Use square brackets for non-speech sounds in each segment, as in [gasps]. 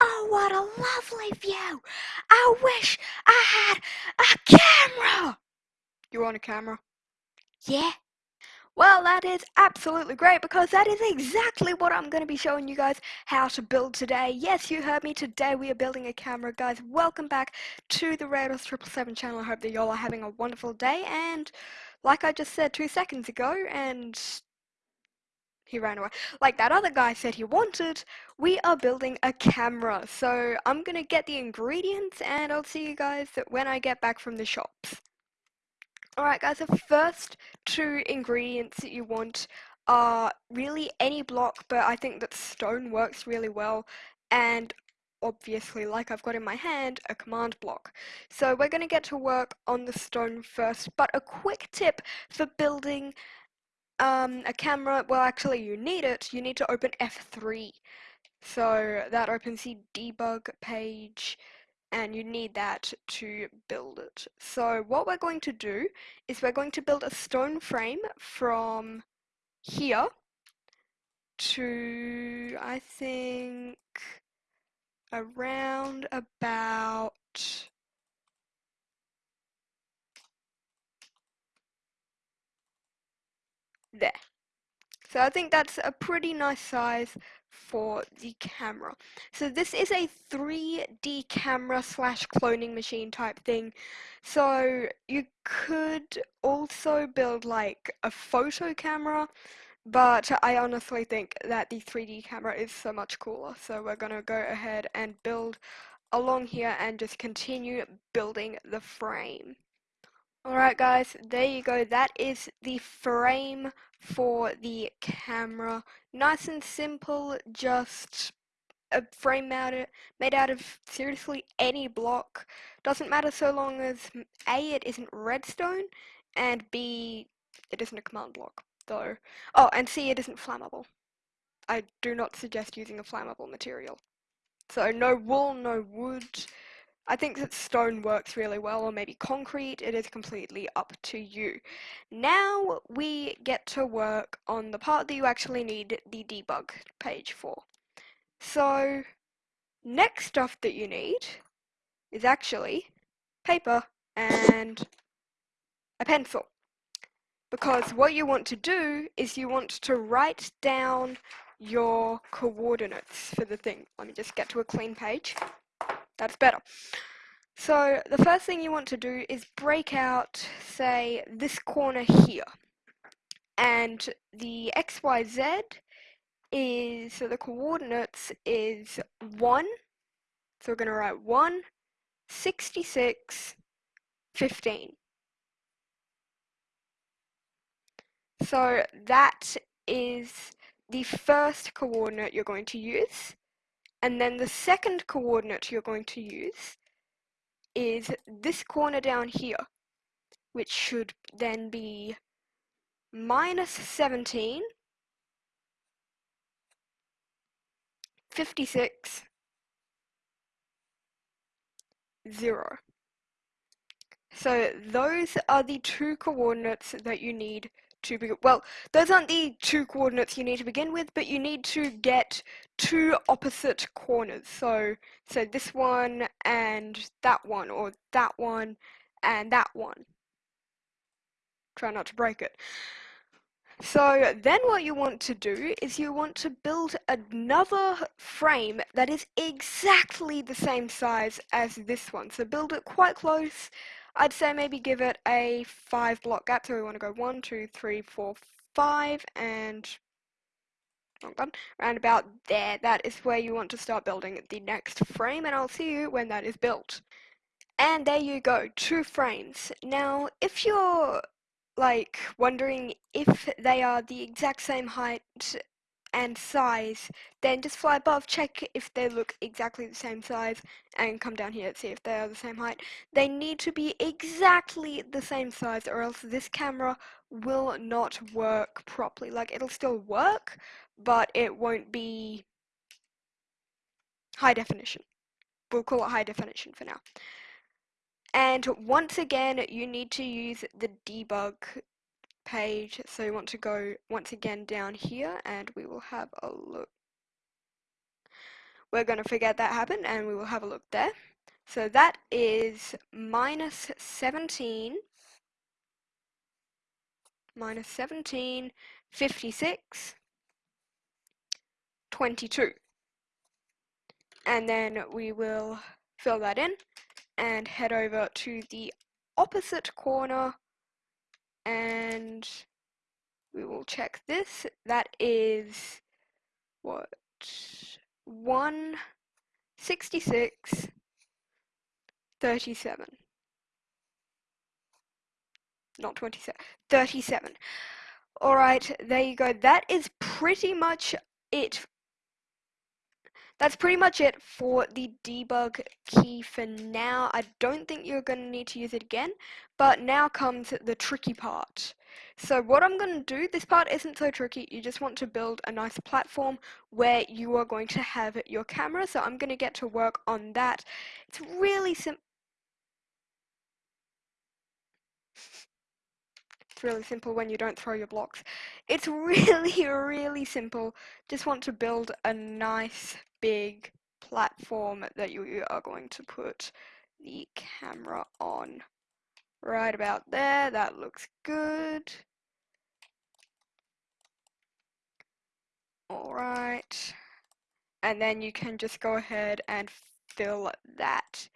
Oh, what a lovely view! I wish I had a camera! You want a camera. Yeah. Well, that is absolutely great because that is exactly what I'm going to be showing you guys how to build today. Yes, you heard me. Today we are building a camera. Guys, welcome back to the Rados777 channel. I hope that y'all are having a wonderful day. And like I just said two seconds ago, and he ran away. Like that other guy said he wanted, we are building a camera. So I'm to get the ingredients and I'll see you guys when I get back from the shops. Alright guys, the first two ingredients that you want are really any block, but I think that stone works really well, and obviously, like I've got in my hand, a command block. So we're going to get to work on the stone first, but a quick tip for building um, a camera, well actually you need it, you need to open F3. So that opens the debug page and you need that to build it. So what we're going to do is we're going to build a stone frame from here to I think around about there. So I think that's a pretty nice size for the camera. So this is a 3D camera slash cloning machine type thing. So you could also build like a photo camera, but I honestly think that the 3D camera is so much cooler. So we're gonna go ahead and build along here and just continue building the frame. Alright guys, there you go. That is the frame for the camera. Nice and simple, just a frame out made out of seriously any block. Doesn't matter so long as A, it isn't redstone, and B, it isn't a command block. Though. Oh, and C, it isn't flammable. I do not suggest using a flammable material. So no wool, no wood, I think that stone works really well, or maybe concrete, it is completely up to you. Now we get to work on the part that you actually need the debug page for. So, next stuff that you need is actually paper and a pencil. Because what you want to do is you want to write down your coordinates for the thing. Let me just get to a clean page. That's better. So the first thing you want to do is break out, say, this corner here. And the XYZ is, so the coordinates is 1, so we're going to write 1, 66, 15. So that is the first coordinate you're going to use. And then the second coordinate you're going to use is this corner down here, which should then be minus 17, 56, 0. So those are the two coordinates that you need to begin. Well, those aren't the two coordinates you need to begin with, but you need to get two opposite corners. So, so this one and that one, or that one and that one. Try not to break it. So then what you want to do is you want to build another frame that is exactly the same size as this one. So build it quite close I'd say maybe give it a five block gap. So we want to go one, two, three, four, five, and wrong button, around about there. That is where you want to start building the next frame, and I'll see you when that is built. And there you go, two frames. Now, if you're like wondering if they are the exact same height and size, then just fly above, check if they look exactly the same size, and come down here and see if they are the same height. They need to be exactly the same size, or else this camera will not work properly. Like, it'll still work, but it won't be high definition. We'll call it high definition for now. And once again, you need to use the debug page. So you want to go once again down here and we will have a look. we're going to forget that happened and we will have a look there. So that is minus 17, minus 17, 56, 22. And then we will fill that in and head over to the opposite corner and we will check this. That is what? 166 37 not 27 37 all right there you go. That is pretty much it that's pretty much it for the debug key for now. I don't think you're going to need to use it again, but now comes the tricky part. So what I'm going to do, this part isn't so tricky, you just want to build a nice platform where you are going to have your camera, so I'm going to get to work on that. It's really simple. It's really simple when you don't throw your blocks. It's [laughs] really, really simple. Just want to build a nice big platform that you are going to put the camera on. Right about there, that looks good. Alright, and then you can just go ahead and fill that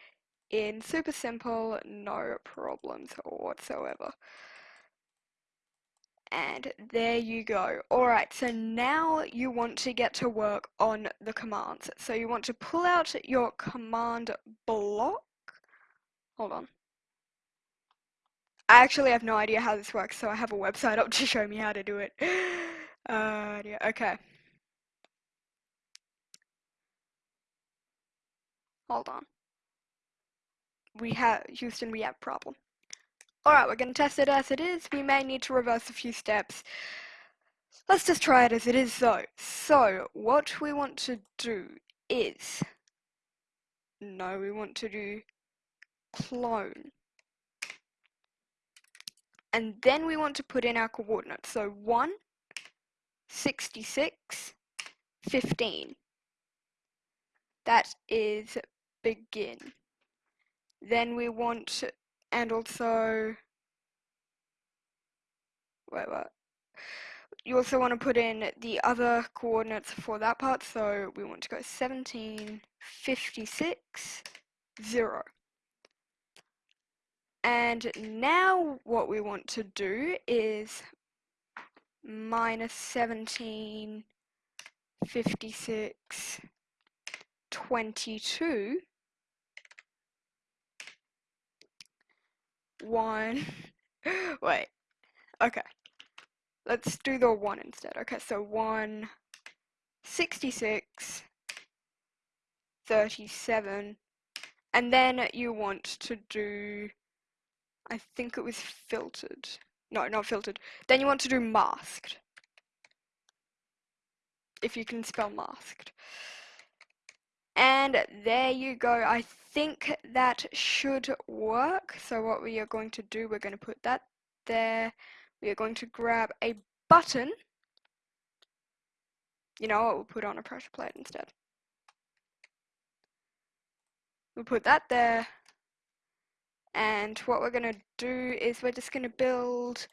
in. Super simple, no problems whatsoever. And there you go. Alright, so now you want to get to work on the commands. So you want to pull out your command block. Hold on. I actually have no idea how this works, so I have a website up to [laughs] show me how to do it. [gasps] Uh, yeah, okay. Hold on. We have, Houston, we have problem. Alright, we're going to test it as it is. We may need to reverse a few steps. Let's just try it as it is though. So, what we want to do is... No, we want to do clone. And then we want to put in our coordinates. So 1, 66, 15. That is begin. Then we want and also wait what? You also want to put in the other coordinates for that part so we want to go 17 56 0 and now what we want to do is minus 17 56 22 one. [laughs] Wait. Okay. Let's do the one instead. Okay, so one, 66, 37, and then you want to do, I think it was filtered. No, not filtered. Then you want to do masked. If you can spell masked. And there you go. I think that should work. So what we are going to do, we're going to put that there. We are going to grab a button. You know what, we'll put on a pressure plate instead. We'll put that there. And what we're going to do is we're just going to build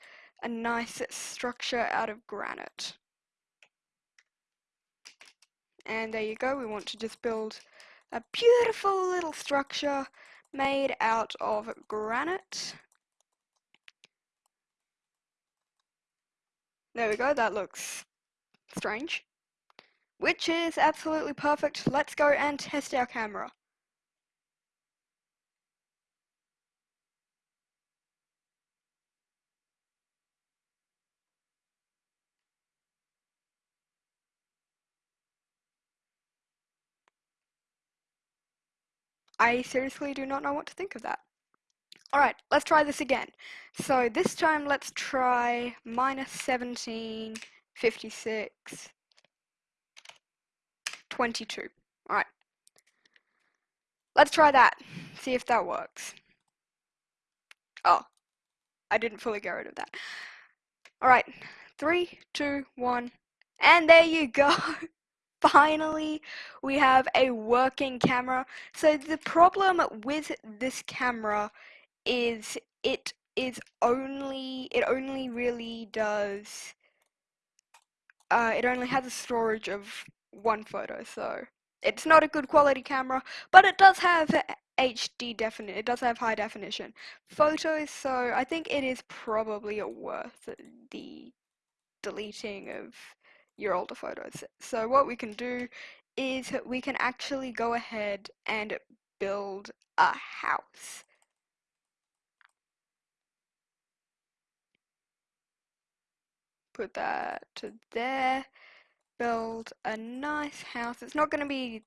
a nice structure out of granite. And there you go, we want to just build a beautiful little structure made out of granite. There we go, that looks strange. Which is absolutely perfect. Let's go and test our camera. I seriously do not know what to think of that. Alright, let's try this again. So this time let's try minus 17, 56, 22. Alright. Let's try that. See if that works. Oh, I didn't fully get rid of that. Alright, three, two, one, and there you go. [laughs] finally we have a working camera. So the problem with this camera is it is only, it only really does, uh, it only has a storage of one photo, so it's not a good quality camera, but it does have HD definition, it does have high definition photos, so I think it is probably worth the deleting of your older photos. So what we can do is we can actually go ahead and build a house. Put that to there. Build a nice house. It's not going to be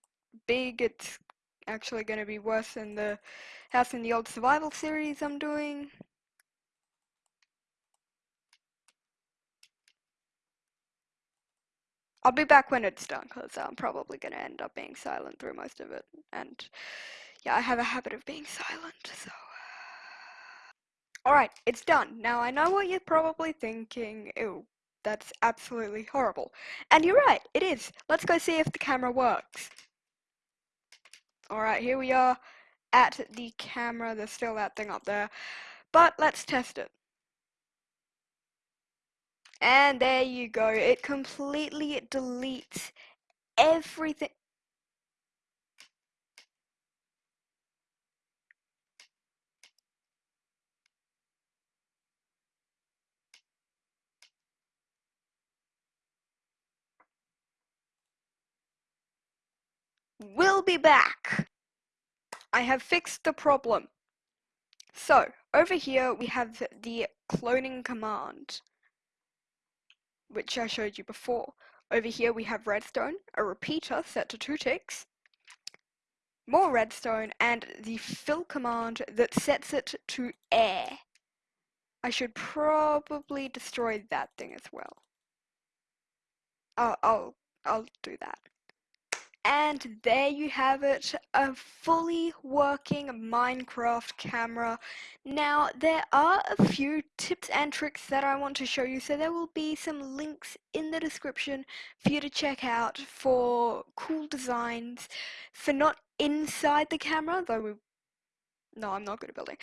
big, it's actually going to be worse than the house in the old survival series I'm doing. I'll be back when it's done because I'm probably going to end up being silent through most of it. And yeah, I have a habit of being silent, so. Uh, Alright, it's done. Now I know what you're probably thinking. Ew, that's absolutely horrible. And you're right, it is. Let's go see if the camera works. Alright, here we are at the camera. There's still that thing up there. But let's test it. And there you go. It completely deletes everything. We'll be back. I have fixed the problem. So, over here we have the cloning command which I showed you before. Over here we have redstone, a repeater set to two ticks, more redstone, and the fill command that sets it to air. I should probably destroy that thing as well. I'll, I'll, I'll do that. And there you have it, a fully working Minecraft camera. Now, there are a few tips and tricks that I want to show you, so there will be some links in the description for you to check out for cool designs, for not inside the camera, though we... No, I'm not good at building.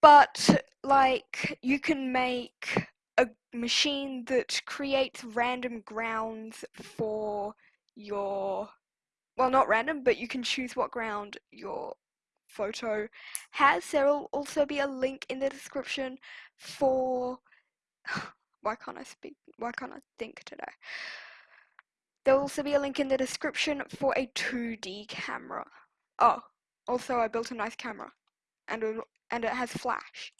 But, like, you can make a machine that creates random grounds for your well, not random, but you can choose what ground your photo has. There will also be a link in the description for. [sighs] Why can't I speak? Why can't I think today? There will also be a link in the description for a 2D camera. Oh, also I built a nice camera, and it, and it has flash.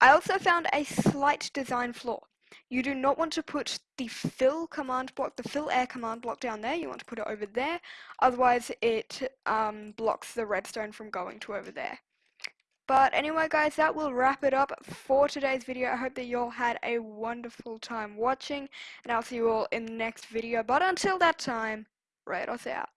I also found a slight design flaw. You do not want to put the fill command block, the fill air command block down there. You want to put it over there. Otherwise, it um, blocks the redstone from going to over there. But anyway, guys, that will wrap it up for today's video. I hope that you all had a wonderful time watching, and I'll see you all in the next video. But until that time, Rados out.